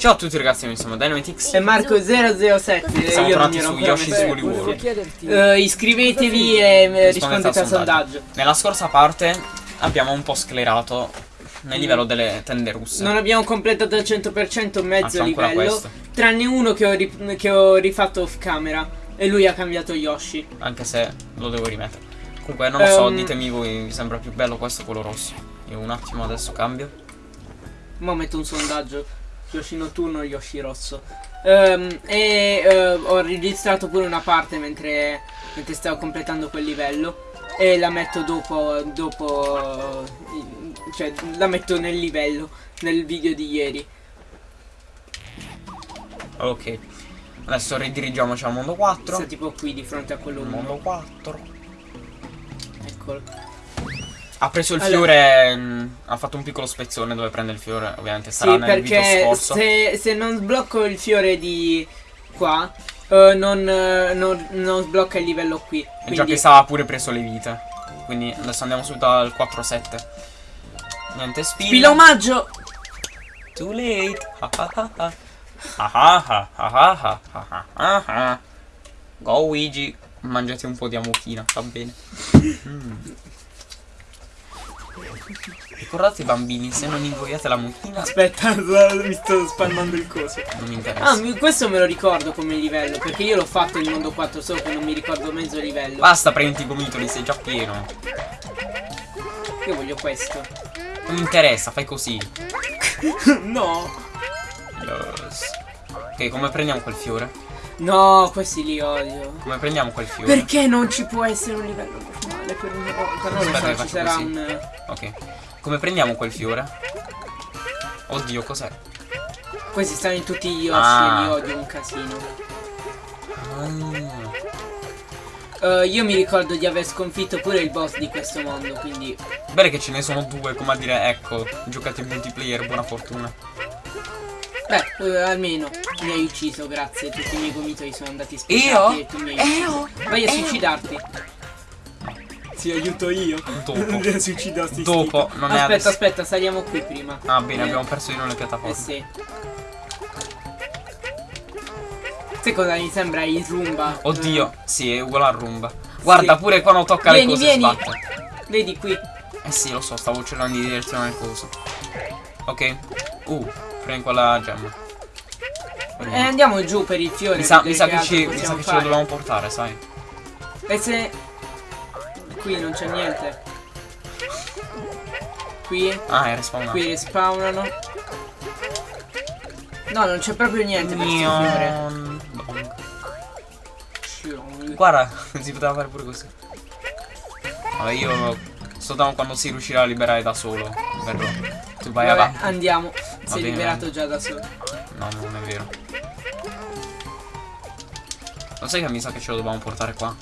Ciao a tutti ragazzi, noi siamo Dynamitix E Marco007 Siamo tornati su Yoshi's Woolly World. Eh, iscrivetevi e eh, rispondete al sondaggio. Nella scorsa parte abbiamo un po' sclerato nel livello delle tende russe. Non abbiamo completato al 100% mezzo Anzi, livello, questo. tranne uno che ho, che ho rifatto off camera e lui ha cambiato Yoshi. Anche se lo devo rimettere. Comunque non lo so, Ehm. ditemi voi, vi sembra più bello questo o quello rosso. Io un attimo adesso cambio. Ma metto un sondaggio. Yoshi notturno o Yoshi rosso. Ehm, e eh, ho registrato pure una parte mentre, mentre stavo completando quel livello. E la metto dopo, dopo, cioè la metto nel livello, nel video di ieri. Ok. Adesso ridirigiamoci al mondo 4. Sta tipo qui di fronte a quello Mondo 1. 4. Eccolo. Ha preso il Allora. fiore. mh, ha fatto un piccolo spezzone dove prende il fiore. Ovviamente sarà Sì, nel video scorso. se, se non sblocco il fiore di qua, eh, non, eh, non- non sblocca il livello qui. E già Quindi che sa ha pure preso le vite. Quindi adesso andiamo subito al 4-7. Niente spilla. Spilla omaggio! Too late. Go Luigi. Mangiate un po' di amochina, va bene. Mm. Ricordate bambini, se non ingoiate la mucchina Aspetta, mi sto spannando il coso. non mi interessa. Ah, questo me lo ricordo come livello, perché io l'ho fatto il mondo 4, solo che non mi ricordo mezzo livello. Basta prendi i gomitoli, sei già pieno. Io voglio questo. Non mi interessa, fai così. no! Yes. Ok, come prendiamo quel fiore? No, questi li odio. Come prendiamo quel fiore? Perché non ci può essere un livello normale per una volta? Non Aspetta so, ci sarà così. un... Ok. Come prendiamo quel fiore? Oddio, cos'è? Questi stanno in tutti gli Yoshi Ah. e li odio un casino. Ah. Eh, io mi ricordo di aver sconfitto pure il boss di questo mondo, quindi... Bene che ce ne sono due, come a dire, ecco, giocate in multiplayer, buona fortuna. Beh, eh, almeno mi hai ucciso, grazie. Tutti i miei gomitoli sono andati Io? sprecati e tu mi hai Io? ucciso. Vai a suicidarti. Ti aiuto io. Dopo. suicidarti. Dopo, non è Aspetta, adesso. aspetta, saliamo qui prima. Ah, bene, Eh, abbiamo perso di nuovo le Eh piattaforme. sì. Sai cosa mi sembra il rumba? Oddio, sì, è uguale a rumba. Guarda, Sì. pure quando tocca Vieni, le cose vieni. sbatte. Eh, vedi qui. Eh sì, lo so, stavo cercando di direzionare il coso. Ok. Uh, prendi quella gemma. E andiamo giù per il fiore. Mi sa, mi sa che, ci, mi sa che ce lo dobbiamo portare, sai. E se... Qui non c'è niente. Qui, Ah, è respawnato. qui respawnano. No, non c'è proprio niente per. Neon. Guarda, si poteva fare pure così. Vabbè, io soltanto quando si riuscirà a liberare da solo. Verrò. Tu vai Vabbè, avanti. andiamo. Si è bene, liberato già da solo. No, non è vero. Lo sai che mi sa che ce lo dobbiamo portare qua?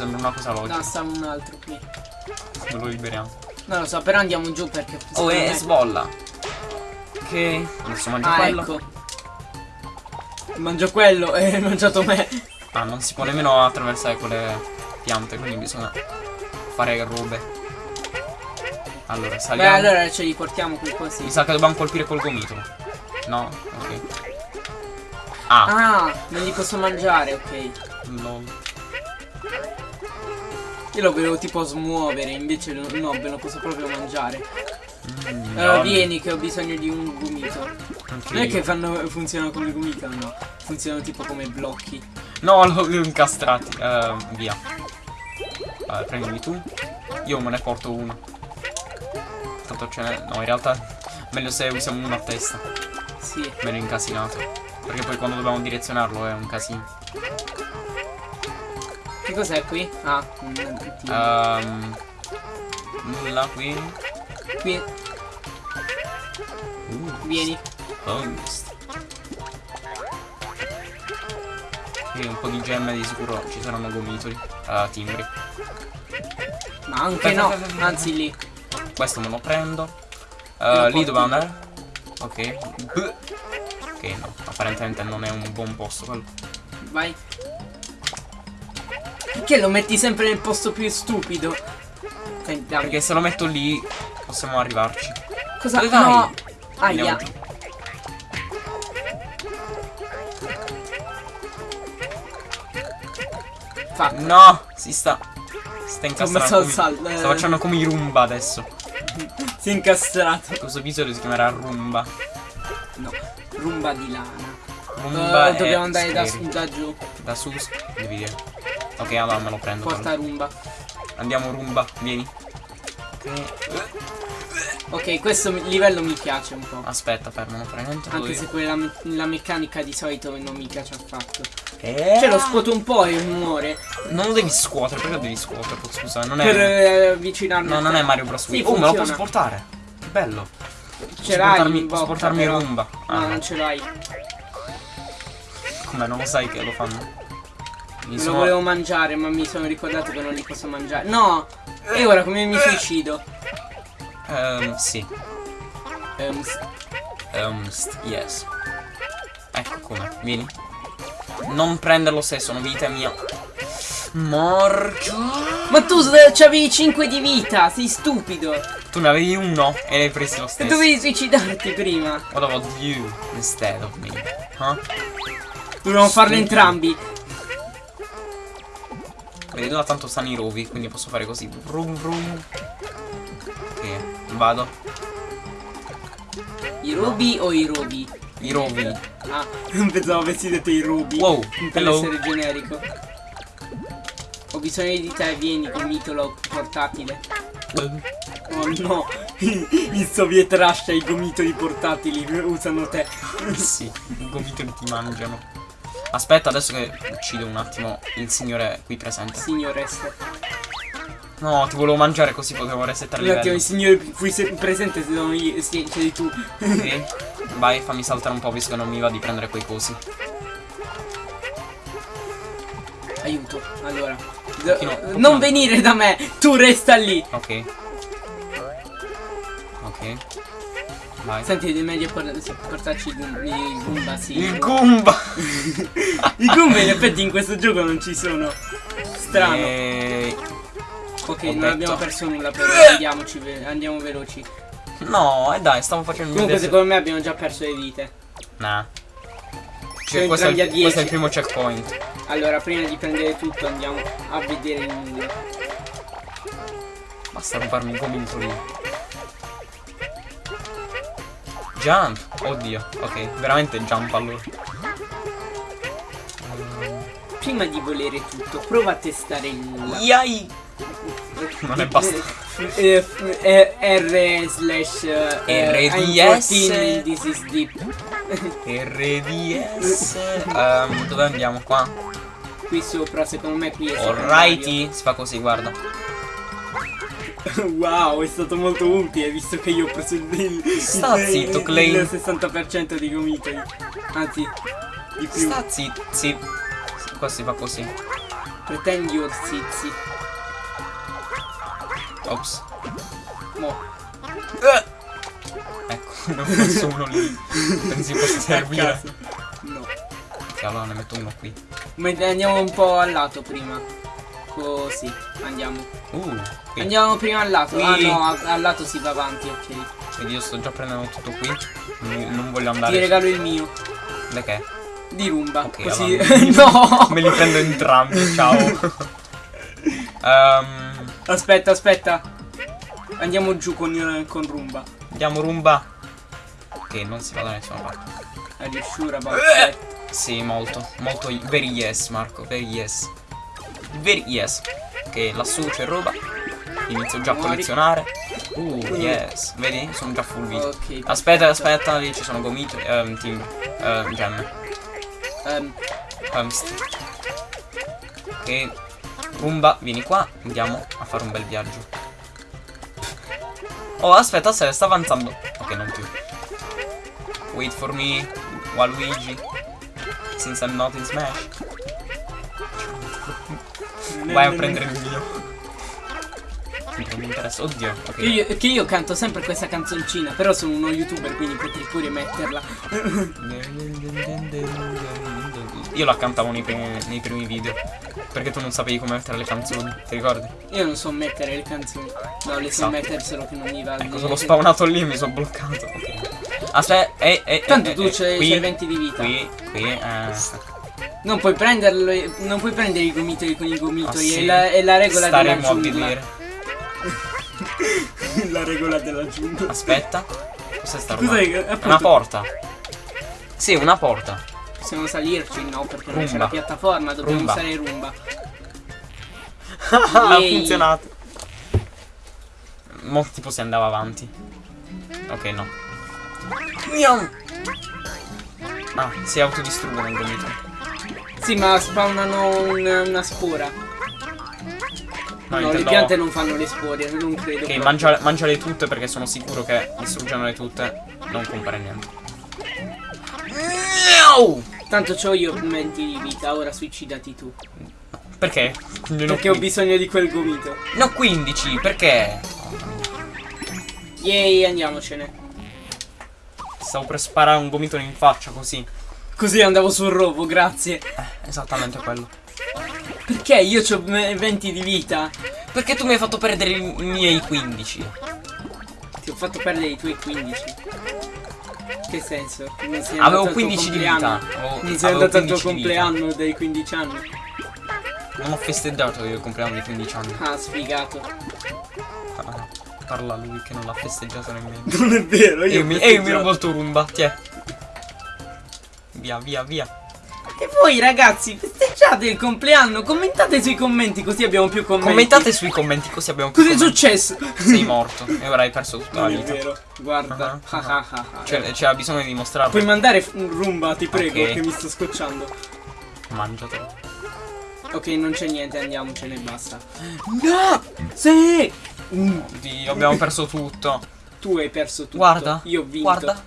Sembra una cosa No, logica. sta un altro qui. Lo liberiamo? Non lo so, però andiamo giù perché... Oh, è me- sbolla. Ok. Adesso mangio Ah, quello. ecco. Mangio quello e hai mangiato me. Ah, non si può nemmeno attraversare quelle piante, quindi bisogna fare robe. Allora, Beh, saliamo. allora ce li portiamo qui così. Mi sa che dobbiamo colpire col gomitolo. No? Ok. Ah, Ah, non li posso mangiare, ok. no. Io lo volevo tipo smuovere, invece no, no, ve lo posso proprio mangiare. Mm, Allora no. vieni che ho bisogno di un gomito. Ok. Non è che fanno, funzionano come gomito, no. Funzionano tipo come blocchi. No, l'ho l'ho incastrati. Eh, via. Vabbè, prendimi tu. Io me ne porto uno. Tanto ce n'è. No, in realtà meglio se usiamo uno a testa. Sì. Meno incasinato. Perché poi quando dobbiamo direzionarlo è un casino. Che cos'è qui? Ah, un. Ehm. nulla qui. Qui, Uh, vieni. Qui un po' di gemme di sicuro ci saranno gomitoli. Uh, timbri. Ma anche Aspetta, no. aspetta, aspetta. Anzi lì. Questo me lo prendo. Uh, lì dove andare? Ok. B. Ok, no. Apparentemente non è un buon posto quello. Vai. Perché lo metti sempre nel posto più stupido? Cioè, dai. Perché se lo metto lì possiamo arrivarci. Cosa? Dove no. Aia. Fatto. No, si sta. Si sta incastrando. Come... Sal... Sta facendo come i rumba adesso. si è incastrato. Questo episodio si chiamerà rumba. No, rumba di lana. Rumba uh, eh, dobbiamo andare da, da, giù. Da su, devi dire. Ok, allora me lo prendo. Porta rumba. Andiamo rumba, vieni. Ok. Questo livello mi piace un po'. Aspetta, fermo, niente. Anche se quella me- la meccanica di solito non mi piace affatto. Eh? Cioè lo scuoto un po' e muore. Non lo devi scuotere, perché lo devi scuotere? Scusa, non è. Per eh, avvicinarmi. No, non te. è Mario Bros. Sì, Wii. oh, me lo posso portare. Che bello. Ce l'hai posso portarmi rumba. Ah, no. non ce l'hai. Come non lo sai che lo fanno? Mi Me lo sono- volevo mangiare, ma mi sono ricordato che non li posso mangiare. No! E ora come mi suicido? Ehm, sì. Ehm, st- yes. Ecco come, vieni. Non prenderlo se sono vita mia. Morchio. Ma tu c'avevi 5 di vita, sei stupido! Tu ne avevi uno e l'hai preso lo E stesso. dovevi suicidarti prima! What about you instead of me? Huh? Dovevamo farlo entrambi. Vedi, là tanto stanno i rovi, quindi posso fare così. Vrum vrum. Ok, vado. I robi o i robi? I rovi. Ah, non pensavo avessi detto i robi. Wow, Per hello. essere generico. Ho bisogno di te, vieni con mitolo portatile. Oh no, i soviet Russia, i gomitoli portatili usano te. sì, i gomitoli ti mangiano. Aspetta, adesso che uccido un attimo il signore qui presente. Signoressa. No, ti volevo mangiare così potevo resettare Un il attimo, il signore qui se- presente sono io, sì, sei tu. Sì. Vai, fammi saltare un po' visto che non mi va di prendere quei cosi. Aiuto, allora. Pochino- pochino- Non venire da me, tu resta lì. Ok. Ok. Vai. Senti, è meglio por- portarci i Goom- i Goomba, sì. Il Goomba! I Goomba in effetti in questo gioco non ci sono. Strano. E... Ok, ho non detto. abbiamo perso nulla però andiamoci, ve- andiamo veloci. No, e dai, stavo facendo Comunque se- secondo me abbiamo già perso le vite. Nah. Cioè, questo, è il, questo è il 10. primo checkpoint. Allora, prima di prendere tutto andiamo a vedere il nulla. Basta rubarmi i gomitoli. Jump! Oddio, ok, veramente jump allora. Prima di volere tutto, prova a testare il nulla. Yai! Non è basta. Eh, eh, R slash eh, RDS. 14, This is deep. RDS. Ehm, dove andiamo qua? Qui sopra, secondo me qui è Alrighty. Si fa così, guarda. Wow, è stato molto utile visto che io ho preso il, il, Sta il- zitto, il- Clay. il 60% di gomitoli. Anzi, di più. Sta zitto, sì. Qua si fa così. Pretend your zizi. Ops. Mo. Ecco, ne ho messo uno lì. Pensi possa servire. No. Allora ne metto uno qui. Mentre andiamo un po' al lato prima. Così, andiamo. Uh, qui. Andiamo prima al lato. Qui. Ah no, al lato si va avanti, ok. Vedi, io sto già prendendo tutto qui. Non, non voglio Ti andare. regalo il mio. Da che? Di rumba. Ok, così. no! Me li prendo entrambi, ciao. Ehm, Aspetta, aspetta. Andiamo giù con, con rumba. andiamo rumba. Ok, non si va da nessuna parte. Are you sure about Eh. that? Sì, molto. Molto. Very yes, Marco. Very yes. Very yes. Ok, lassù c'è roba. Inizio già a collezionare. Uh, yes. Vedi? Sono già full vita. Ok. Aspetta, aspetta, lì ci sono gomiti. Ehm, timbri. Ehm, gemme. Ehm, Ehm, st- Ok. Rumba, vieni qua. Andiamo a fare un bel viaggio. Oh, aspetta, aspetta, sta avanzando. Ok, non più. Wait for me, Waluigi. Since I'm not in Smash. Vai a prendere il mio. Non mi interessa. Oddio, ok. Che io, che io canto sempre questa canzoncina, però sono uno youtuber, quindi potrei pure metterla. Io la cantavo nei primi, nei primi video. Perché tu non sapevi come mettere le canzoni, ti ricordi? Io non so mettere le canzoni. No, le so Esatto. mettere solo che non mi va. Ecco, sono spawnato lì e mi sono bloccato. Ok. Aspetta, eh, eh, Tanto eh, tu eh, c'hai 20 di vita. Qui, qui, eh. Non puoi prenderlo, non puoi prendere i gomitoli con i gomitoli, Ah, sì? è, la, è la regola Staremo della a giungla. vedere. la regola della giungla. Aspetta. Cos'è sta roba? Una porta. Sì, una porta. Possiamo salirci? No, perché non c'è la piattaforma, dobbiamo Rumba. usare rumba. ha funzionato. Mo tipo si andava avanti. Ok, no. Ah, si autodistruggono i gomiti. Sì, ma spawnano un- una spora. No, No, le piante non fanno le spore, non credo. Ok, mangia- mangiale tutte perché sono sicuro che distruggendole tutte non compare niente. Miau! Tanto c'ho io 20 di vita, ora suicidati tu. Perché? Ne Perché ho bisogno di quel gomito. Ne ho 15, perché? Yay, andiamocene. Stavo per sparare un gomitolo in faccia così. Così andavo sul robo, grazie. Eh, esattamente quello. Perché io ho 20 di vita? Perché tu mi hai fatto perdere i miei 15? Ti ho fatto perdere i tuoi 15. Che senso? Avevo andato al tuo 15 di vita. Non sei andato al tuo 15 di vita. compleanno dei 15 anni. Non ho festeggiato io il compleanno di 15 anni. Ah, sfigato. Ah, parla lui che non l'ha festeggiato nemmeno. Non è vero, E io mi, e io mi rubo il tuo rumba, tiè. Via, via, via. E voi ragazzi, festeggiate il compleanno, commentate sui commenti così abbiamo più commenti. Commentate sui commenti così abbiamo più Cos'è successo? Sei morto e ora hai perso tutta la Non è vita. vero, guarda. Ah, Ah, ah, ah, ah. Cioè, c'era bisogno di dimostrarlo. Puoi mandare un rumba, ti prego, Ok. che mi sto scocciando. Mangiatelo. Ok, non c'è niente, andiamocene e basta. No! Sì! Oddio, abbiamo perso tutto. Tu hai perso tutto. Guarda. Io ho vinto. Guarda.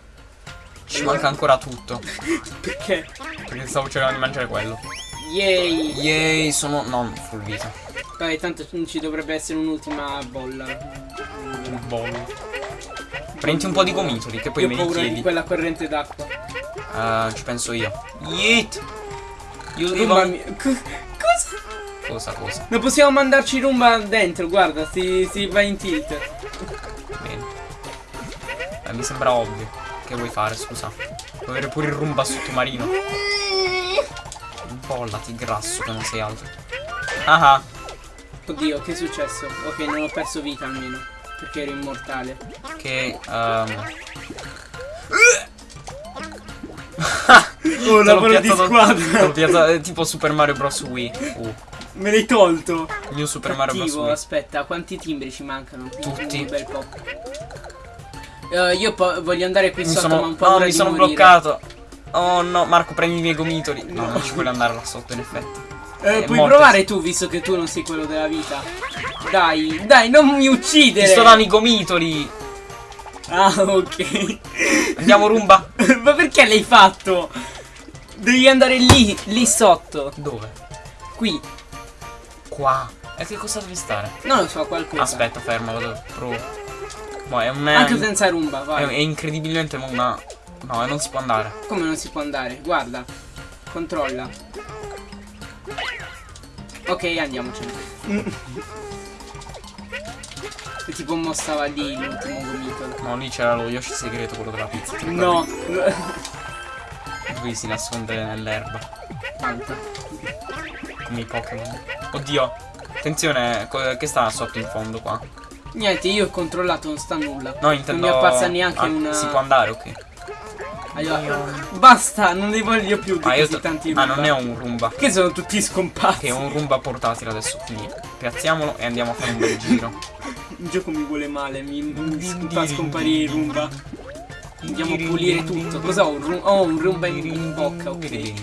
Ci manca ancora tutto. Perché? Perché stavo cercando di mangiare quello. Yay! Yay, sono. non full vita. Dai, tanto ci dovrebbe essere un'ultima bolla. Un bollo. Prendi un po' di gomitoli che poi Io me li paura di chiedi. quella corrente d'acqua. Eh, ci penso io. Yeet! Io Rumba devo. Cosa? Cosa, cosa? Non possiamo mandarci rumba dentro, guarda, si, si va in tilt. Bene. Eh, mi sembra ovvio. Che vuoi fare, scusa? Vuoi avere pure il rumba sottomarino? Bollati, grasso, che non sei altro. Ah ah. Oddio, che è successo? Ok, non ho perso vita almeno. Perché ero immortale. Che. ehm, Oh, lavoro di squadra. piazzato- è tipo Super Mario Bros. Wii. Uh, Me l'hai tolto. il mio Super Mario Bros. Cattivo, Wii. aspetta, quanti timbri ci mancano? Tutti. Un bel po'. Eh, io voglio andare qui Mi sotto, sono, ma un no, po' mi sono bloccato. Oh no, Marco, prendi i miei gomitoli. No, non ci vuole andare là sotto, in effetti. Eh, Eh, puoi morte. provare tu, visto che tu non sei quello della vita. Dai, dai, non mi uccidere. Ti sto dando i gomitoli. Ah, ok. Andiamo, rumba. ma perché l'hai fatto? Devi andare lì, lì sotto. Dove? Qui. Qua. E che cosa devi stare? Non lo so, qualcosa. Aspetta, ferma, vado. Provo. Boh, è un. Anche senza rumba, è, vai. è incredibilmente una. No, non si può andare. Come non si può andare? Guarda. Controlla. Ok, andiamocene. E tipo mo stava lì l'ultimo gomitolo. No, lì c'era lo Yoshi segreto, quello della pizza. No. Lui si nasconde nell'erba. Tanta. Come i Pokémon. Oddio. Attenzione, che sta sotto in fondo qua? Niente, io ho controllato, non sta nulla. No, intendo. Non mi appassa neanche Ah, una. Si può andare, ok. Allora, basta, non ne voglio più di Ah, io così tanti ah, rumba. non è un rumba. Che sono tutti scomparsi. Che è un rumba portatile adesso. Quindi piazziamolo e andiamo a fare un bel giro. Il gioco mi vuole male, mi, mi fa scomparire il rumba. Andiamo a pulire tutto. Cosa ho? Un, ho un rumba in, in bocca, ok.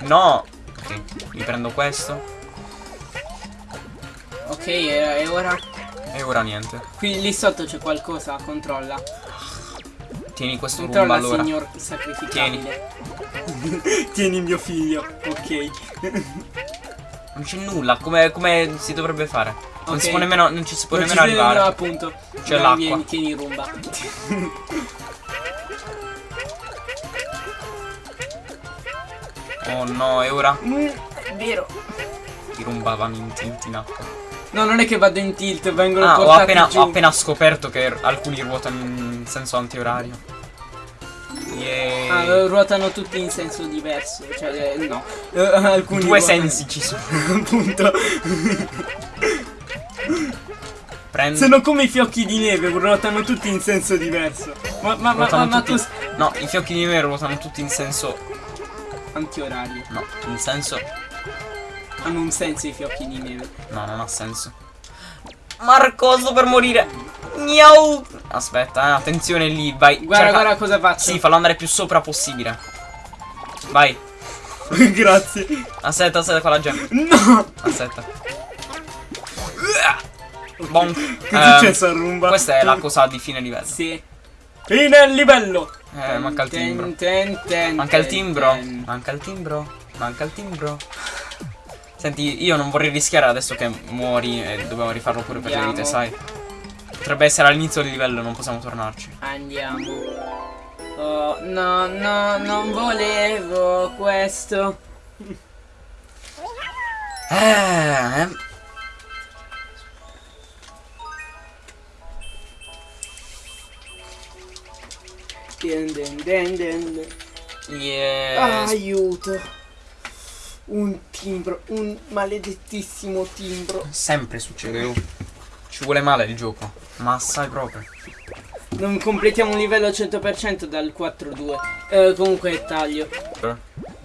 No! Ok, mi prendo questo. Ok, e, ora? E ora niente. Qui lì sotto c'è qualcosa, controlla. Tieni questo rumba Controlla, allora. signor sacrificabile. Tieni mio figlio, ok. Non c'è nulla, come, come si dovrebbe fare? Non Ok. si può nemmeno. Non ci si può Non nemmeno arrivare. no, appunto. C'è l'acqua. Tieni rumba. Oh no, e ora? Mm, è vero. I rumba vanno in, in, in acqua. No, non è che vado in tilt, vengono Ah, ho portati appena, giù. ho appena scoperto che alcuni ruotano in senso antiorario. Yay. Ah, ruotano tutti in senso diverso. Cioè, eh, no. Eh, alcuni Due ruotano- sensi ci sono. Appunto. Prendi. Sono come i fiocchi di neve, ruotano tutti in senso diverso. Ma, ma, ma, ma, ma tutti- No, i fiocchi di neve ruotano tutti in senso. Antiorario. No, in senso. Hanno un senso i fiocchi di neve. No, non ha senso. Marco, sto per morire. Miau. Aspetta, eh, attenzione lì, vai. Guarda, cerca- guarda cosa faccio. Sì, fallo andare più sopra possibile. Vai. Grazie. Aspetta, aspetta con la gemma. No! Aspetta. Bonk. Che è successo a Rumba? Questa è la cosa di fine livello. Sì. Fine il livello. Eh, manca il timbro. Ten, ten, Manca il timbro. ten. Manca il timbro. Manca il timbro. Senti, io non vorrei rischiare adesso che muori e dobbiamo rifarlo pure per le Andiamo. vite, sai? Potrebbe essere all'inizio del livello, non possiamo tornarci. Andiamo. Oh, no, no, non volevo questo. Eh. Den, den, den, den. Yes. Aiuto. Un timbro, un maledettissimo timbro. Sempre succede. oh. Ci vuole male il gioco. Ma assai proprio. Non completiamo un livello al 100% dal 4-2. Eh, comunque taglio.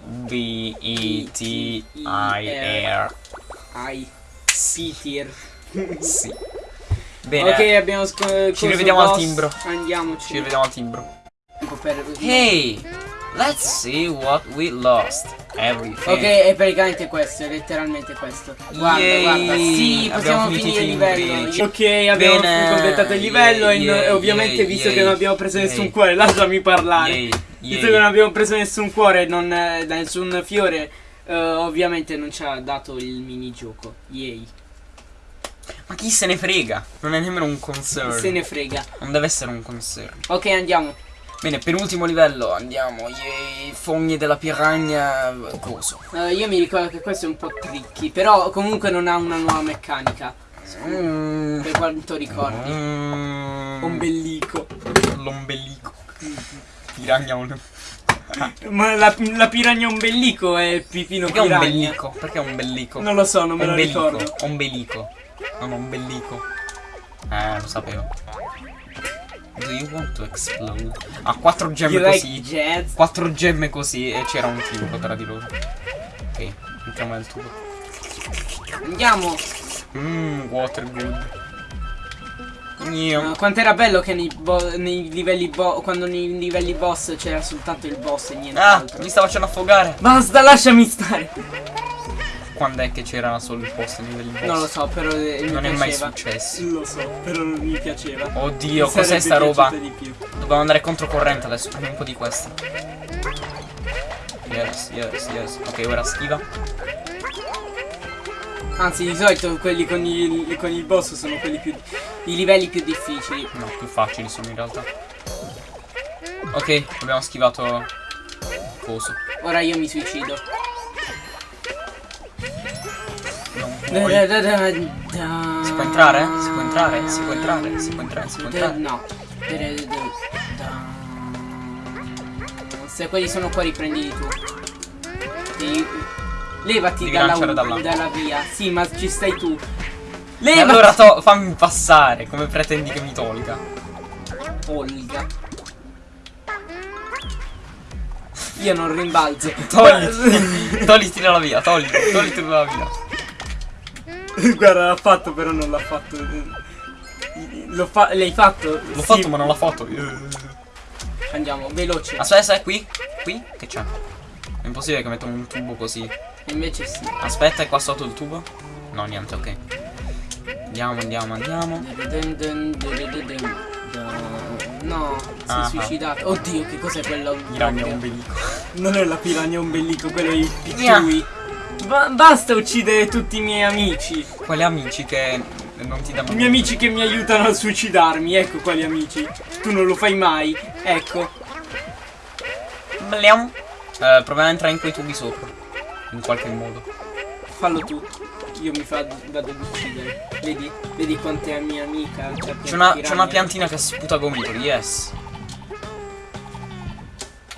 B E T I R. Ai. P-tier. Sì. Bene. Ok, abbiamo Ci rivediamo al timbro. Andiamoci. Ci rivediamo al timbro. Hey, let's see what we lost. Everything. Ok, è praticamente questo, è letteralmente questo. Guarda, Yay! guarda, sì, possiamo finire il livello. Ok, abbiamo Bene. completato il livello e, no- Yay, e ovviamente yay, visto che non abbiamo preso yay. nessun cuore, lasciami parlare. Yay, Visto yay. che non abbiamo preso nessun cuore, non, eh, nessun fiore, eh, ovviamente non ci ha dato il minigioco. Yay. Ma chi se ne frega? Non è nemmeno un concern. Se ne frega. Non deve essere un concern. Ok, andiamo. Bene, penultimo livello, andiamo. Yay, fogni della piranha. Coso. Eh, io mi ricordo che questo è un po' tricky, però comunque non ha una nuova meccanica. Mm. Per quanto ricordi. Mm. Ombelico. L'ombelico. Piranha un... Ma la, la piranha ombelico è il pipino Perché è un piranha. bellico? Perché è un bellico? Non lo so, non me lo ombelico. ricordo. Ombelico. Non ombelico. Eh, lo sapevo. Do you want to explode? Ha quattro gemme You like così. jazz? Quattro gemme così e c'era un timbro tra di loro. Ok, entriamo nel tubo. Andiamo. Mmm, water good. Gnio. Uh, quanto era bello che nei, nei livelli quando nei livelli boss c'era soltanto il boss e Ah, nient'altro. mi sta facendo affogare. Basta, lasciami stare. Quando è che c'era solo il post nei livelli boss? Non lo so, però Non è mai piaceva. successo. Lo so, però non mi piaceva. Oddio, cos'è sta roba? Dobbiamo andare controcorrente adesso, prendi un po' di questa. Yes, yes, yes. Ok, ora schiva. Anzi, di solito quelli con il, con il boss sono quelli più. i livelli più difficili. No, più facili sono in realtà. Ok, abbiamo schivato coso. Ora io mi suicido. Da, da, da, da. Si può entrare? Si può entrare? Si può entrare? Si può entrare? Si può entrare? No. Se quelli sono qua riprendili tu. Devi- Levati Devi dalla, dalla via. Sì, ma ci stai tu. Levati. allora to- fammi passare, come pretendi che mi tolga? Olga. Io non rimbalzo. Togliti, togliti dalla via, togliti, togliti dalla via. Guarda, l'ha fatto, però non l'ha fatto. Fa- l'hai fatto? L'ho fatto ma non l'ha fatto. Andiamo, veloce. Aspetta, aspetta, qui? Qui? Che c'è? È impossibile che metto un tubo così. Invece sì. Aspetta, è qua sotto il tubo? No, niente, ok. Andiamo, andiamo, andiamo. No, si è Ah. suicidato. Oddio, che cos'è quello? Piranha ombelico. Non è la piranha ombelico, quello è il Nia. pittui. Ba- basta uccidere tutti i miei amici. Quali amici che non ti danno I miei amici che mi aiutano a suicidarmi, ecco quali amici. Tu non lo fai mai, ecco. Belliamo. Eh, proviamo a entrare in quei tubi sopra. In qualche modo. Fallo tu. io mi fa, vado ad uccidere. Vedi? Vedi quanto è mia amica. cioè, C'è una, una piantina che sputa gomitoli, yes.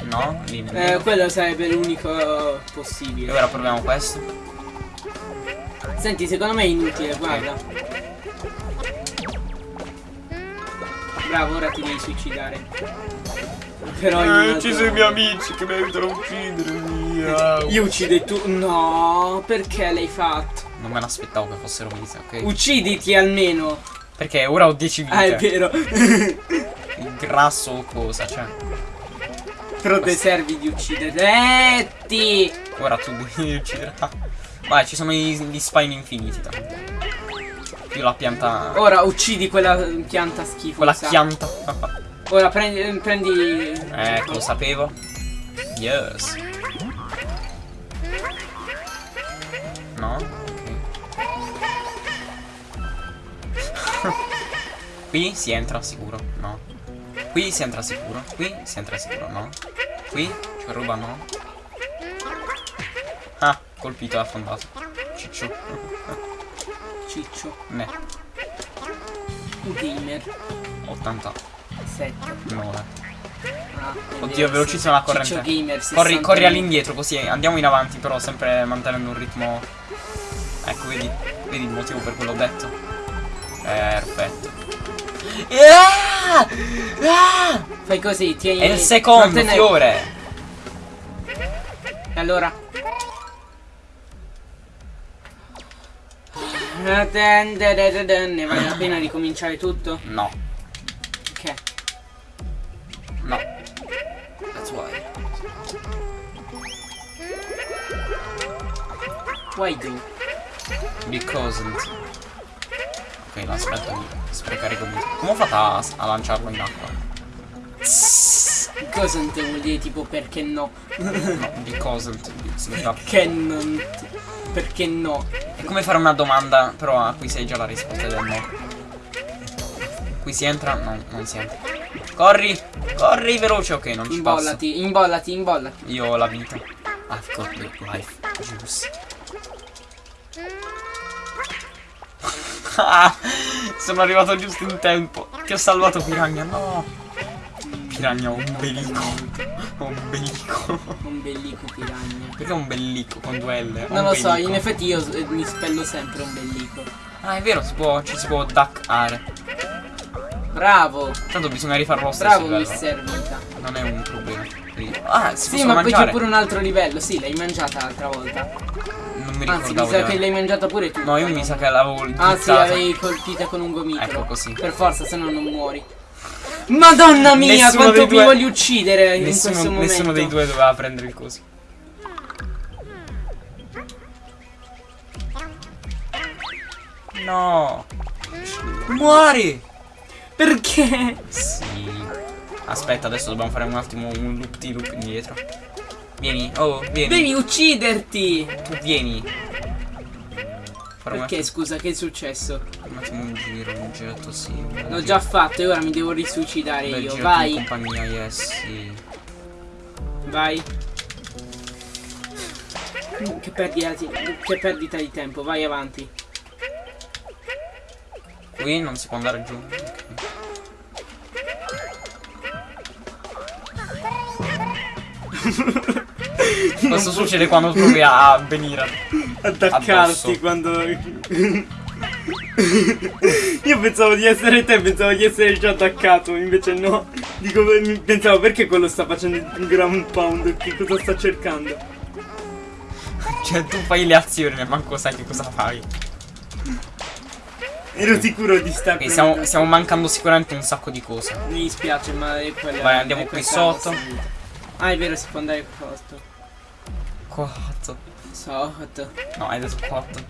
No? Lì nel Eh, quello sarebbe l'unico E possibile. ora proviamo questo. Senti, secondo me è inutile, guarda. Bravo, ora ti devi suicidare. Però in un altro- amici che mi aiutano a uccidermi. Io uccido tu. No, perché l'hai fatto? Non me l'aspettavo che fossero vite, ok? Ucciditi almeno. Perché ora ho 10 vite. Ah, è vero. Il grasso o cosa, cioè. Però te servi di ucciderti. Ora tu devi uccidere. Ah. Vai, ci sono gli, gli spine infiniti. tanto. Più la pianta. Ora uccidi quella pianta schifosa. Quella pianta. Ora prendi. prendi... ecco, lo sapevo. Yes. No? Qui si entra sicuro, no. Qui si entra sicuro, qui si entra sicuro, no. Qui c'è roba, no. Ah, colpito e affondato. Ciccio. Ciccio. Ne, Gamer. 89. 7. Ah, Oddio, velocissima la corrente. Gamer. Corri, 60. corri all'indietro così andiamo in avanti, però sempre mantenendo un ritmo. Ecco, vedi? Vedi il motivo per cui l'ho detto? Perfetto. Ah! Ah! Fai così, tieni. È il secondo non fiore! E allora? Ne vale la pena ricominciare tutto? No, Ok. no. That's why. Why do? Because. Ok, l'aspetto di sprecare gomiti. Come ho fatto a, a lanciarlo in acqua? Cosa non te vuol dire tipo perché no? No, because significa Perché non. Perché no? È come fare una domanda, però a cui sai già la risposta del no. Qui si entra? No, non si entra. Corri! Corri veloce, ok, non ci passo. Imbollati, imbollati, imbollati. Io ho la vita. I've got the life juice. sono arrivato giusto in tempo. Ti ho salvato Piranha, no. Piranha, ho un bellico. Un bellico. Un bellico piranha. Perché un bellico con due L? Non lo so, in effetti io eh, mi spello sempre un bellico. Ah, è vero, si può, ci si può duckare. Bravo! Tanto bisogna rifarlo lo stesso Bravo mister Vita. Non è un problema. Ah, si Sì, ma poi c'è mangiare. pure un altro livello. Sì, l'hai mangiata l'altra volta. Non mi Anzi, mi ricordavo. sa di che aver- l'hai mangiata pure tu. No, io mi sa che l'avevo Ah, sì, l'avevi colpita con un gomitolo. Ecco così. Per forza, se no non muori. Madonna mia, Nessuno quanto vi due- voglio uccidere in Nessuno, questo momento. nessuno dei due doveva prendere il coso. No. Muori. Perché? Sì. Aspetta, adesso dobbiamo fare un attimo un loop di loop indietro. Vieni, oh, vieni. Devi ucciderti! Tu vieni. Fare un Perché, scusa, che è successo? Un attimo un giro, un giretto sì. L'ho già fatto e ora mi devo risuicidare Bel io. giro Vai, in compagnia, yes, sì. vai. Che perdita, di- che perdita di tempo, vai avanti. Qui non si può andare giù. ok. Questo succede quando provi a venire. Attaccarti Addosso. quando. Io pensavo di essere te, pensavo di essere già attaccato, invece no. Dico, pensavo perché quello sta facendo un ground pound, che cosa sta cercando? Cioè, tu fai le azioni e manco sai che cosa fai. Ero sicuro di stare Ok, stiamo, stiamo mancando sicuramente un sacco di cose. Mi dispiace, ma è quella. Vai, andiamo qui sotto. Ah, è vero, si può andare qua sotto. Quattro. Sotto. No, hai detto quattro.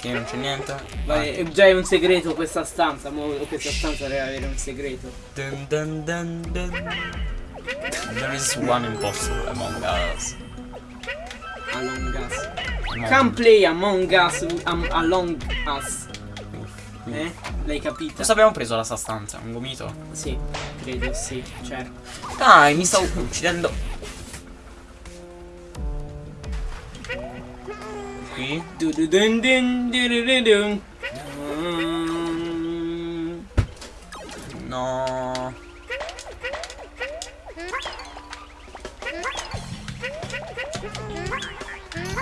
Che non c'è niente. Vai, è già è un segreto questa stanza, mo questa stanza deve avere un segreto. Dun dun dun dun. There is one imposter among us. Among Us. Among- Come play Among Us am, Along Us. Eh? L'hai capita? Cosa abbiamo preso la sua stanza? Un gomito? Sì, credo sì, certo. Dai, mi stavo uccidendo. Qui? No.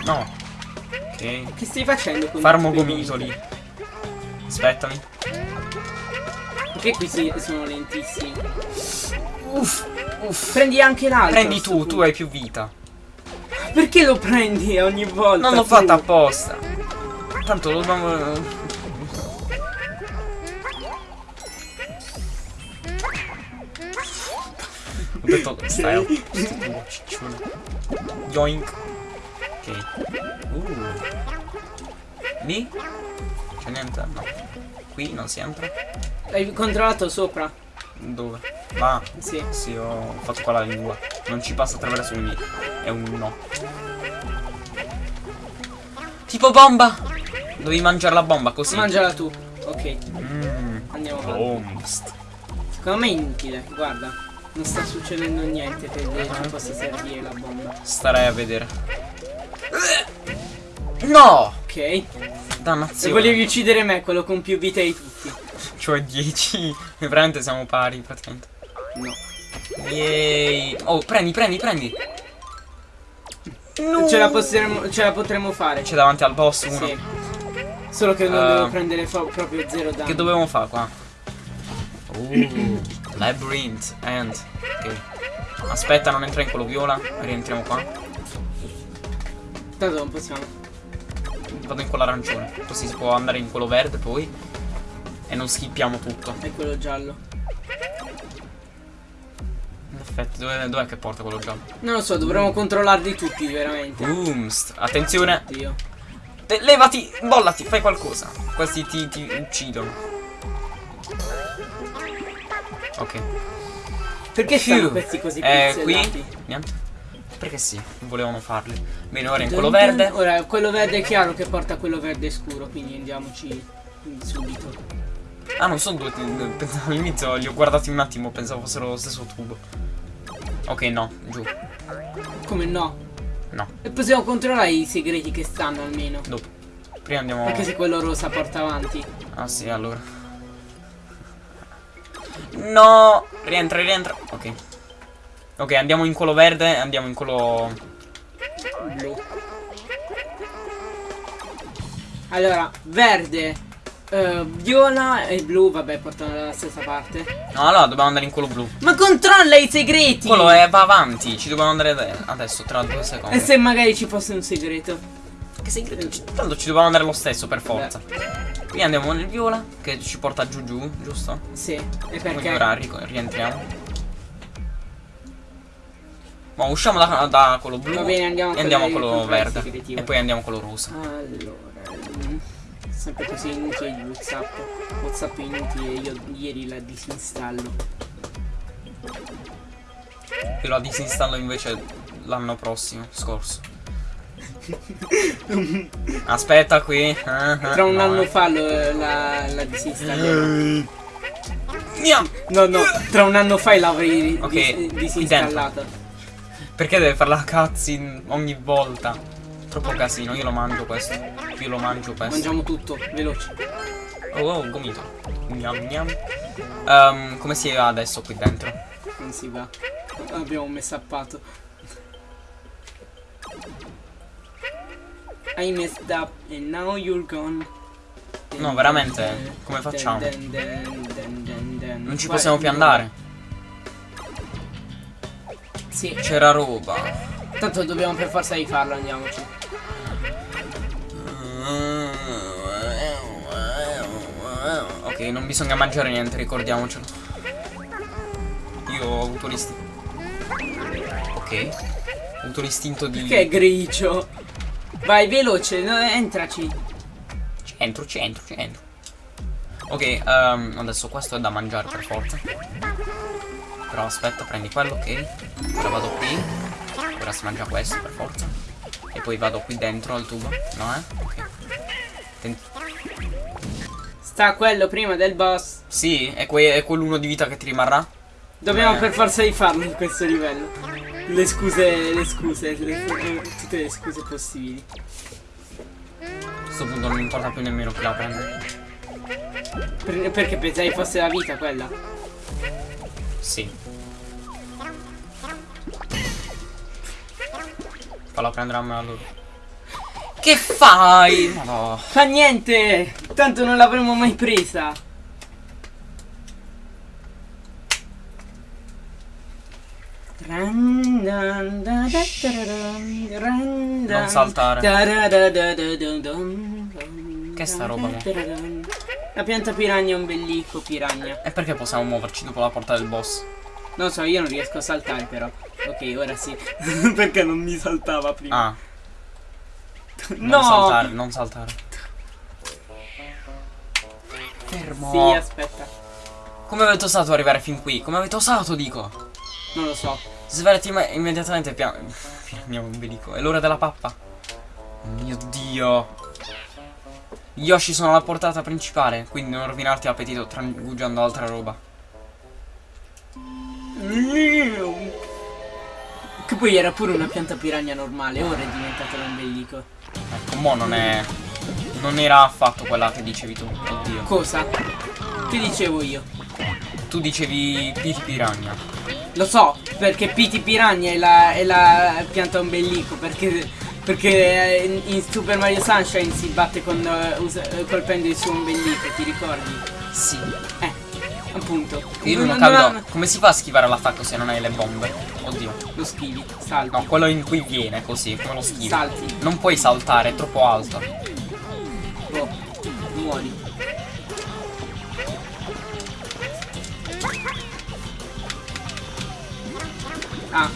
No. Ok. Che stai facendo con Farmo gomitoli. Aspettami. Perché qui si- sono lentissimi? Uff. Uff. Prendi anche l'altro. Prendi tu, punto. tu hai più vita. Perché lo prendi ogni volta? Non l'ho tu? fatta apposta. Tanto lo dobbiamo. Ho detto ciccione. Yoink. Ok. Uh. Lì? C'è niente? No. Qui non si entra? Hai controllato sopra? Dove? Va. Sì. Sì, ho fatto qua la lingua. Non ci passa attraverso i miei. È un no. Tipo bomba! Devi mangiare la bomba così. Mangiala tu. Ok, Mmm. andiamo avanti. Secondo me è inutile, guarda. Non sta succedendo niente che ci possa servire la bomba. Starei a vedere. No! Ok. Se Dannazione. volevi uccidere me, quello con più vita di tutti. Cioè 10. E veramente siamo pari praticamente. No. Yay. Oh, prendi, prendi, prendi. Ce la, potremo, ce la potremo fare. C'è davanti al boss uno. Sì. Solo che non Eh. devo prendere fo- proprio zero danno. Che dovevamo fare qua? Uh, labyrinth and. Ok. Aspetta, non entra in quello viola. Rientriamo qua. Tanto non possiamo. Vado in quello arancione. Così si può andare in quello verde poi. E non schippiamo tutto. È quello giallo. In effetti, dove- dov'è che porta quello giallo? Non lo so, dovremmo controllarli tutti veramente. Boomst. Attenzione. Dio. Te- levati, bollati, fai qualcosa. Questi ti, ti uccidono. Ok. Perché così Eh, qui? Niente. Perché sì, volevano farli. Bene, ora in quello verde. Ora, quello verde è chiaro che porta a quello verde scuro, quindi andiamoci subito. Ah, non sono due. All'inizio, li ho guardati un attimo, pensavo fossero lo stesso tubo. Ok, no, giù. Come no? No, E possiamo controllare i segreti che stanno almeno. dopo. Prima andiamo. Anche se quello rosa porta avanti. Ah, sì, allora. No! Rientra, rientra. Ok. Ok, andiamo in quello verde, andiamo in quello. Blu. Allora, verde, eh, viola e blu, vabbè, portano dalla stessa parte. No, allora dobbiamo andare in quello blu. Ma controlla i segreti! Quello è, va avanti, ci dobbiamo andare ade- adesso, tra due E secondi. se magari ci fosse un segreto? Che segreto? Tanto ci dobbiamo andare lo stesso, per forza. Qui andiamo nel viola, che ci porta giù giù, giusto? Sì, e Quindi perché? ora rico- rientriamo. Ma usciamo da, da quello blu bene, andiamo e andiamo a quello- verde. E poi andiamo a quello rosa. Allora, sempre così inutile di Whatsapp. Whatsapp è inutile, io ieri la disinstallo. Io la disinstallo invece l'anno prossimo, scorso. Aspetta qui. Tra un anno fa lo- la, la disinstallerò. No, no, tra un anno fa l'avrei Ok, dis- qui disinstallata. Perché deve fare la cutscene ogni volta? Troppo casino, io lo mangio questo. Io lo mangio questo. Mangiamo tutto, veloce. Oh, oh, gomito. Gnam gnam. Ehm, come si va adesso qui dentro? Non si va. Abbiamo messappato. I messed up and now you're gone. No, veramente, come facciamo? Non ci possiamo più andare. Sì, C'era roba. tanto dobbiamo per forza di farlo, andiamoci. Ok, non bisogna mangiare niente, ricordiamocelo. Io ho avuto l'istinto. Ok. Ho avuto l'istinto di. Che è grigio? Vai, veloce, no, entraci. Centro, centro, centro. Ok, ehm, adesso questo è da mangiare per forza. Però aspetta, prendi quello, ok. Ora vado qui. Ora si mangia questo per forza. E poi vado qui dentro al tubo. No, eh? Ok. Ten- Sta quello prima del boss. sì, è, que- è quell'uno di vita che ti rimarrà. Dobbiamo Eh. per forza di farlo in questo livello. Le scuse, le scuse, le- tutte le scuse possibili. questo punto non importa più nemmeno chi la prende. Per- perché pensavi fosse la vita quella? Sì. Falla prendere a me allora. Che fai? No. Fa niente! Tanto non l'avremmo mai presa. Non saltare. Che è sta roba, mo? La pianta piranha è un bellico piranha. E perché possiamo muoverci dopo la porta del boss? Non so, io non riesco a saltare però. Ok, ora sì. perché non mi saltava prima? Ah, non no! saltare, non saltare. Fermo. Sì, aspetta. Come avete osato arrivare fin qui? Come avete osato, dico? Non lo so. Svelati imme- immediatamente piano. Piano ombelico. È l'ora della pappa. Oh mio dio. Gli Yoshi sono alla portata principale, quindi non rovinarti l'appetito trangugiando altra roba. Che poi era pure una pianta piranha normale, ora è diventato un bellico. Ecco, mo non è. Non era affatto quella che dicevi tu. Oddio. Cosa? Che dicevo io? Tu dicevi Piti Piranha. Lo so, perché Piti Piranha è la, è la pianta ombelico, perché, perché in, in Super Mario Sunshine si batte con, eh, eh, colpendo il suo ombelico, ti ricordi? Sì. Eh, appunto. Io non, Non- capito non- come si fa a schivare l'attacco se non hai le bombe. Oddio. Lo schivi, salti. No, quello in cui viene così, come lo schivi. Salti. Non puoi saltare, è troppo alto. Boh, muori. Ah.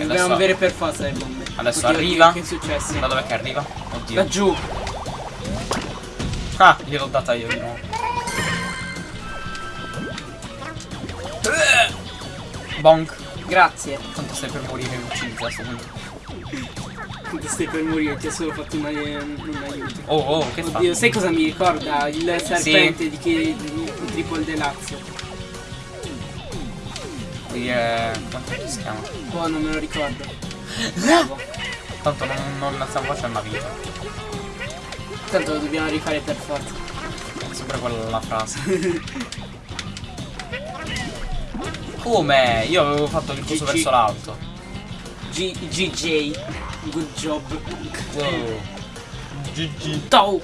Dobbiamo adesso- avere per forza le bombe. Adesso Oddio, arriva. oddio, Che è successo? Da dov'è che arriva? Oddio. Laggiù. Ah, gliel'ho data io di nuovo. Bonk. Grazie. Tanto stai per morire uccisi a sto punto. Ti stai per morire, ti ho solo fatto un, un aiuto. Oh, oh, che fa? Oddio, sai cosa mi ricorda? Il serpente di che di Triple Deluxe. Qui è... Quanto si chiama? Oh, non me lo ricordo. Bravo. Tanto non, non stiamo facendo una vita. Tanto lo dobbiamo rifare per forza. È sempre quella la frase. Come? Io avevo fatto il coso verso l'alto. G GJ. Good job. Wow. GG. Tow.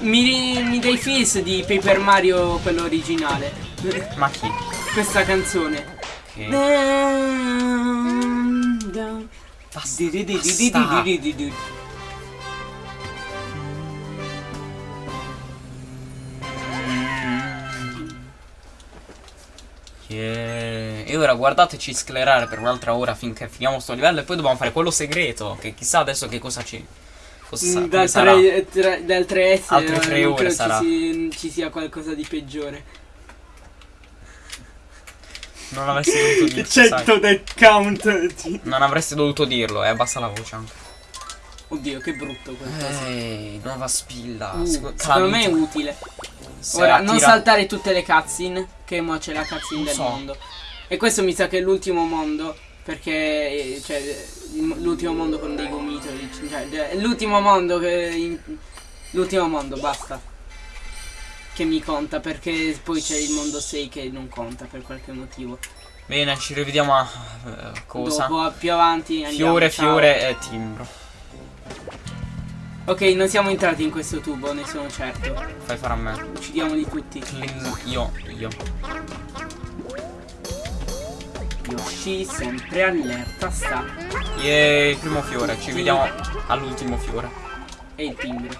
Mi, mi dai feels di Paper Mario quello originale. Ma chi? Questa canzone. Che? Basta. Yeah. E ora guardateci sclerare per un'altra ora finché finiamo sto livello e poi dobbiamo fare quello segreto. Che chissà adesso che cosa ci. Cosa sa- come Dal, sarà. 3, tre- dal 3S Altre eh, tre non ore credo sarà. Ci, ci sia qualcosa di peggiore. Non avresti dovuto dirlo. sai. that count. Non avresti dovuto dirlo, e abbassa la voce anche. Oddio, che brutto. Ehi, nuova spilla. Uh, Seco- secondo me è utile. Se Ora, non saltare tutte le cutscene, che mo c'è la cutscene Non del so. mondo. E questo mi sa che è l'ultimo mondo, perché eh, cioè, l'ultimo mondo con dei gomitoli. Cioè, è l'ultimo mondo che... l'ultimo mondo, basta. Che mi conta, perché poi c'è il mondo 6 che non conta per qualche motivo. Bene, ci rivediamo a eh, cosa? Dopo, più avanti andiamo. Fiore, ciao. fiore e timbro. Ok, non siamo entrati in questo tubo, ne sono certo. Fai fare a me. Uccidiamoli tutti. Io, io. Yoshi sempre allerta sta. Yay, primo fiore, ci vediamo all'ultimo fiore. E il timbro.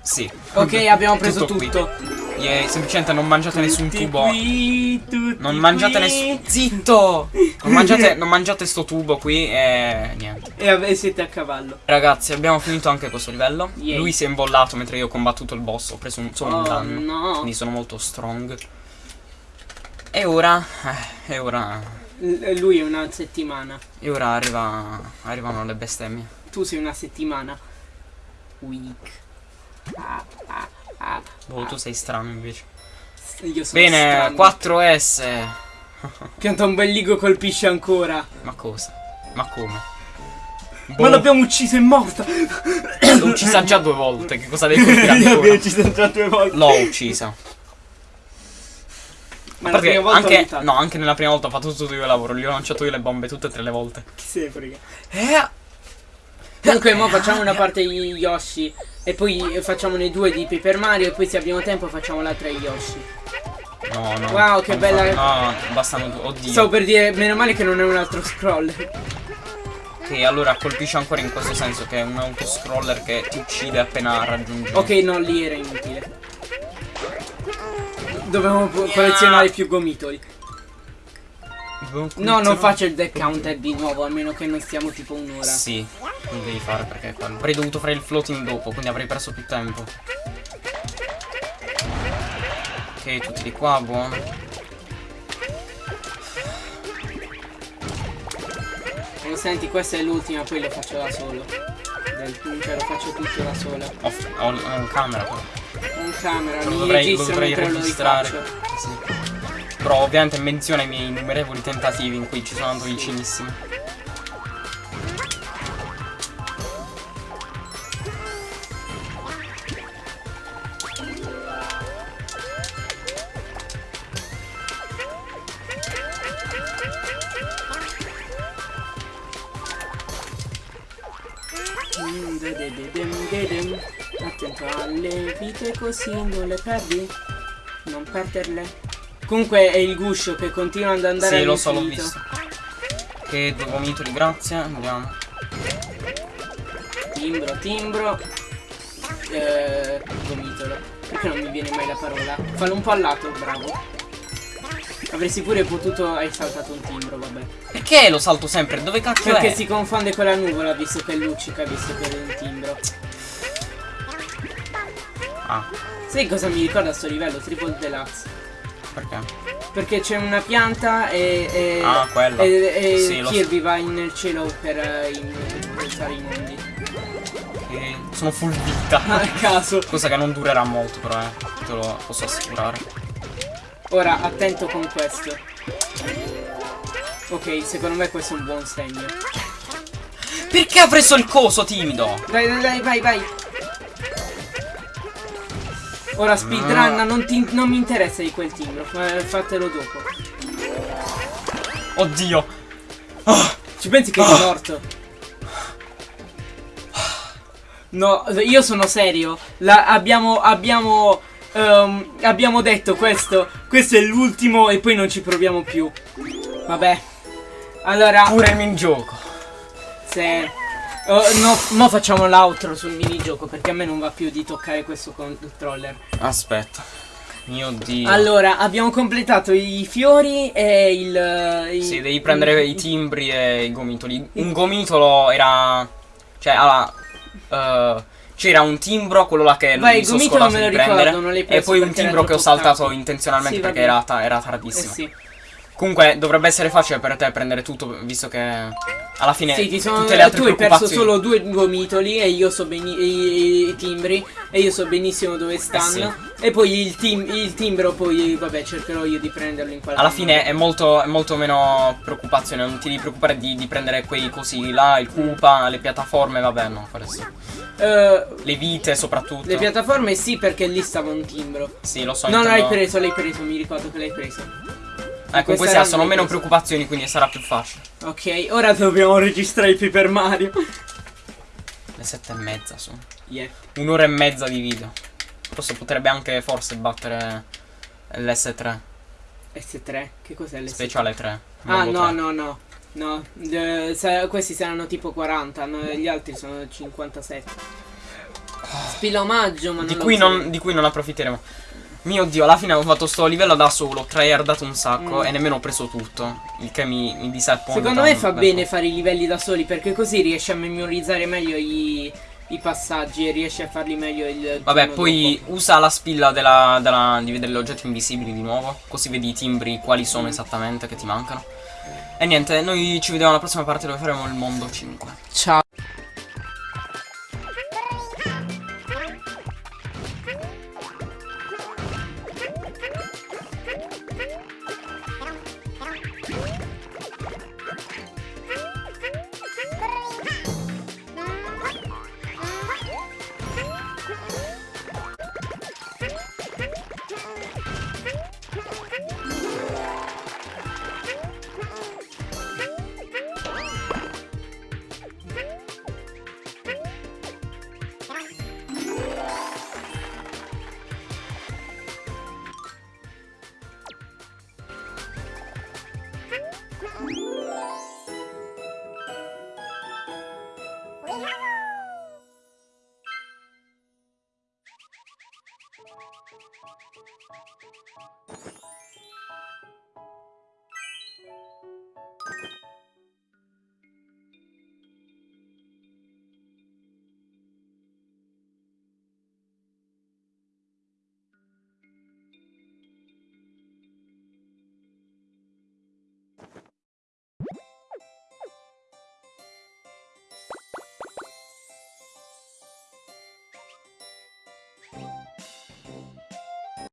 Sì. Ok, abbiamo preso qui. tutto. Yay, semplicemente non mangiate nessun Tutti tubo. qui, Non mangiate nessun. Zitto! Non mangiate, non mangiate sto tubo qui e niente. E siete a cavallo. Ragazzi, abbiamo finito anche questo livello. Yay. Lui si è imbollato mentre io ho combattuto il boss. Ho preso un, solo un Oh danno. no. Quindi sono molto strong. E ora. eh, E ora. L- lui è una settimana. E ora arriva. Arrivano le bestemmie. Tu sei una settimana. Weak. Ah, ah, ah. Boh, tu sei strano invece. Io sono Bene, strano. 4S. Pianta un bel ligo colpisce ancora. Ma cosa? Ma come? Ma Boh. l'abbiamo ucciso, è morta! L'ho uccisa già due volte. Che cosa devi colpire L'abbiamo ucciso già due volte. L'ho uccisa. Ma la prima volta anche, no, anche nella prima volta ho fatto tutto io il lavoro. Gli ho lanciato io le bombe tutte e tre le volte. Chi se ne frega. Eh. Comunque, mo facciamo una parte di Yoshi. E poi facciamo ne due di Paper Mario. E poi, se abbiamo tempo, facciamo l'altra di Yoshi. No, no. Wow, che bella- No, bastano due. Oddio. Stavo per dire, meno male che non è un altro scroller. Che allora colpisce ancora in questo senso che è un autoscroller che ti uccide appena raggiungi. Ok, no, lì era inutile. Dovevamo collezionare più gomitoli. No, non faccio il deck counter di nuovo, a meno che non stiamo tipo un'ora. Sì, lo devi fare perché è quello. Avrei dovuto fare il floating dopo, quindi avrei perso più tempo. Ok, tutti di qua, buono. Oh, senti, questa è l'ultima, poi lo faccio da solo. Del, cioè, lo faccio tutto da solo. Ho, ho, ho camera però. Con camera, Lo mi dovrei, lo dovrei registrare. Sì. Però ovviamente menziona i miei innumerevoli tentativi in cui ci sono andato vicinissimo. Così non le perdi. Non perderle. Comunque è il guscio che continua ad andare Sì, lo so, l'ho visto. Che due vomitoli, grazie. Andiamo. Timbro, timbro. Eh, gomitolo. Perché non mi viene mai la parola? Fallo un po' al lato, bravo. Avresti pure potuto. Hai saltato un timbro, vabbè. Perché lo salto sempre? Dove cacchio Perché è? si confonde con la nuvola visto che luccica, visto che è un timbro. Ah, Sai cosa mi ricorda sto livello? Triple Deluxe. perché? Perché c'è una pianta e. e Ah. E, e Sì. Kirby va nel cielo per eh, in- influenzare i mondi. Che sono full vita. A caso. Cosa che non durerà molto però, eh. Te lo posso assicurare. Ora, attento con questo. Ok, secondo me questo è un buon segno. Perché ha preso il coso timido? Dai, dai, dai, vai, vai. Ora speedrun, Ah. non, ti- non mi interessa di quel timbro, fa- fatelo dopo. Oddio. Ci pensi che è morto? No, io sono serio. La- abbiamo, abbiamo, ehm, abbiamo detto questo. Questo è l'ultimo e poi non ci proviamo più. Vabbè. Allora, Pure il minigioco. se... oh, no, mo facciamo l'outro sul minigioco perché a me non va più di toccare questo controller. Aspetta. Mio dio. Allora, abbiamo completato i fiori e il... i- Sì, devi prendere i timbri e i gomitoli. Un gomitolo era. Cioè, allora. eh, c'era un timbro, quello là che Vai, mi il sono gomitolo scordato me lo di ricordo, prendere. non l'hai e poi un timbro che ho saltato intenzionalmente Sì, perché era, era Eh tardissimo. sì. Comunque dovrebbe essere facile per te prendere tutto, visto che alla fine Sì, ti sono, tutte le altre tu hai perso solo due gomitoli e io so benissimo i, timbri e io so benissimo dove stanno. E poi il, tim- il timbro poi vabbè cercherò io di prenderlo in qualche Alla modo. fine è molto, è molto meno preoccupazione, non ti devi preoccupare di, di prendere quei cosi là, il Koopa, le piattaforme, vabbè no, quello sì. Eh, Le vite soprattutto. le piattaforme sì perché lì stava un timbro. Sì, lo so. non intendo- l'hai preso, l'hai preso, mi ricordo che l'hai preso. Ecco, questi sono meno preso. preoccupazioni, quindi sarà più facile. Ok, ora dobbiamo registrare il Paper Mario. Le sette e mezza sono. Yeah. Un'ora e mezza di video. Forse potrebbe anche forse battere l'S3. S3, che cos'è l'S3? Speciale 3. Ah no 3. no no No, sa- questi saranno tipo 40, no, gli altri sono 57. Spilomaggio, ma non Di lo cui, non, di cui non approfitteremo. Mio dio, alla fine ho fatto sto livello da solo, ho tryhardato un sacco Mm. e nemmeno ho preso tutto. Il che mi, mi disappone. Secondo me fa bene po'. fare i livelli da soli perché così riesci a memorizzare meglio i, i passaggi e riesci a farli meglio il Vabbè, poi dopo. usa la spilla della, della- di vedere gli oggetti invisibili di nuovo. Così vedi i timbri quali sono Mm. esattamente che ti mancano. E niente, noi ci vediamo alla prossima parte dove faremo il mondo 5. Ciao.